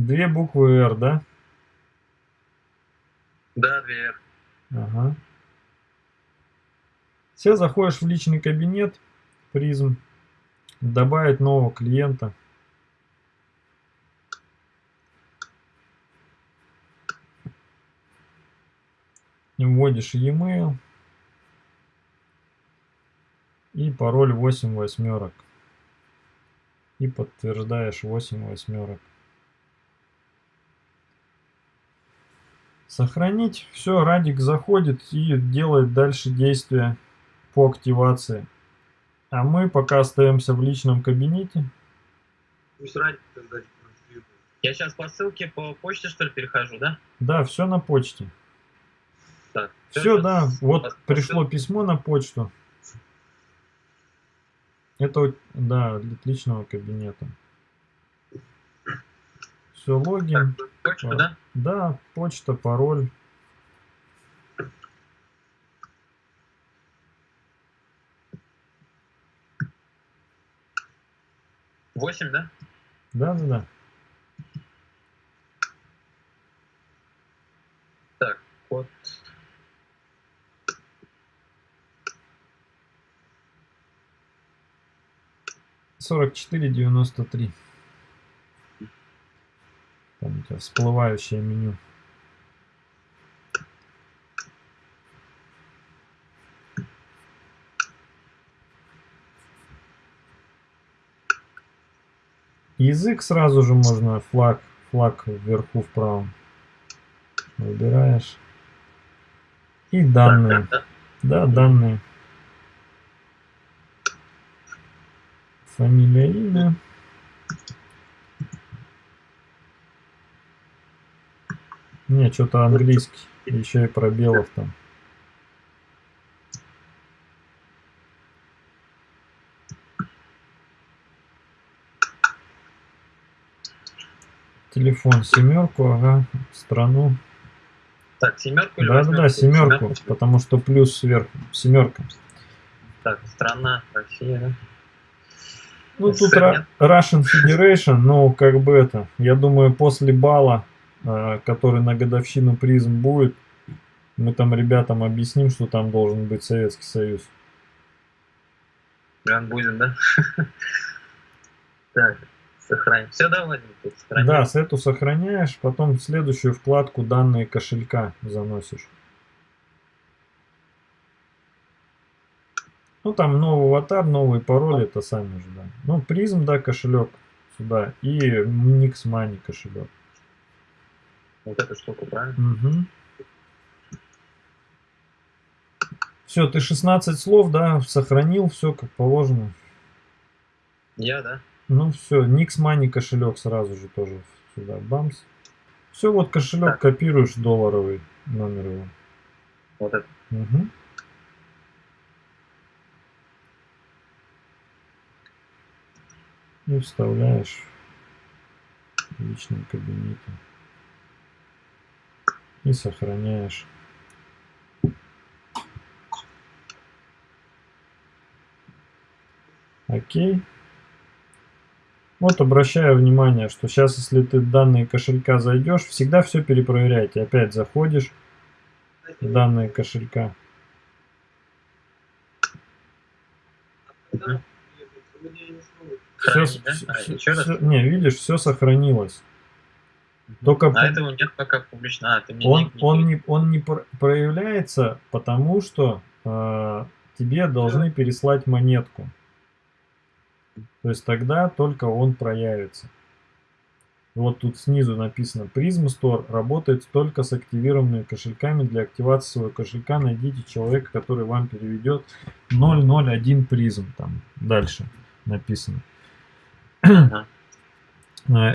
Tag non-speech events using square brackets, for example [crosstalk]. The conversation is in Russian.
Две буквы R, да? Да, две R. Ага. Сейчас заходишь в личный кабинет, призм, добавить нового клиента. Вводишь e-mail и пароль 8 восьмерок. И подтверждаешь 8 восьмерок. Сохранить. Все, Радик заходит и делает дальше действия по активации. А мы пока остаемся в личном кабинете. Пусть Радик тогда Я сейчас по ссылке по почте, что ли, перехожу, да? Да, все на почте. Так, все, да, вот пришло письмо на почту. Это, да, для личного кабинета. Все, логин. Так, почта, да? Да, почта, пароль. Восемь, да? Да, да, да. Так, код. Сорок четыре девяносто три. Всплывающее меню. Язык сразу же можно флаг, флаг вверху в правом. Выбираешь. И данные. Да, данные. Фамилия, имя. Не, что-то английский. Еще и пробелов там. Телефон семерку, ага, страну. Так, семерку или Да, да, да, семерку, семерку, потому что плюс сверху, семерка. Так, страна, Россия, да? Ну, тут Russian Federation, ну, как бы это, я думаю, после бала а, который на годовщину призм будет, мы там ребятам объясним, что там должен быть Советский Союз. Прям [laughs] будет, да? Так, сохранить. Все, да, Владимир? Да, с эту сохраняешь, потом в следующую вкладку данные кошелька заносишь. Ну, там новый аватар, новый пароль, это сами же, да. Ну, призм, да, кошелек сюда. И Nix Money кошелек. Вот эту штуку, правильно? Угу. Все, ты 16 слов, да, сохранил, все как положено. Я, да? Ну все, Nix Money кошелек сразу же тоже сюда, бамс. Все, вот кошелек так. копируешь долларовый номер его. Вот это. Угу. И вставляешь в личном кабинете и сохраняешь. Окей. Вот обращаю внимание, что сейчас, если ты данные кошелька зайдешь, всегда все перепроверяйте. Опять заходишь в данные кошелька. Все, все, все, не, видишь, все сохранилось. Только а этого нет пока публично. А, ты мне он, не, он, не, он не проявляется, потому что э, тебе должны переслать монетку. То есть тогда только он проявится. Вот тут снизу написано Prism Store работает только с активированными кошельками. Для активации своего кошелька найдите человека, который вам переведет 001 призм. Там дальше написано. Ага.